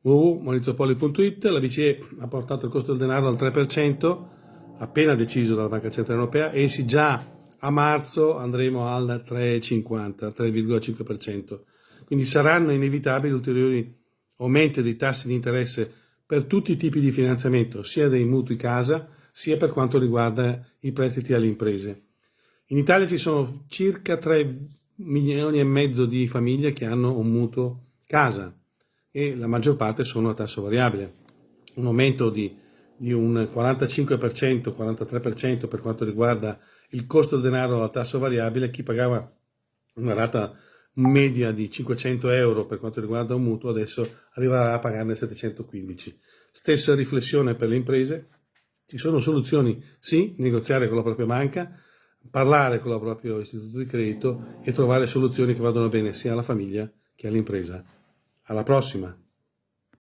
www.maurizopoli.it La BCE ha portato il costo del denaro al 3%, appena deciso dalla Banca Centrale Europea, e sì già a marzo andremo al 3,50, 3,5%. Quindi saranno inevitabili ulteriori aumenti dei tassi di interesse per tutti i tipi di finanziamento, sia dei mutui casa, sia per quanto riguarda i prestiti alle imprese. In Italia ci sono circa 3 milioni e mezzo di famiglie che hanno un mutuo casa e la maggior parte sono a tasso variabile. Un aumento di, di un 45%, 43% per quanto riguarda il costo del denaro a tasso variabile, chi pagava una rata media di 500 euro per quanto riguarda un mutuo adesso arriverà a pagarne 715. Stessa riflessione per le imprese, ci sono soluzioni, sì, negoziare con la propria banca, parlare con il proprio istituto di credito e trovare soluzioni che vadano bene sia alla famiglia che all'impresa. Alla prossima!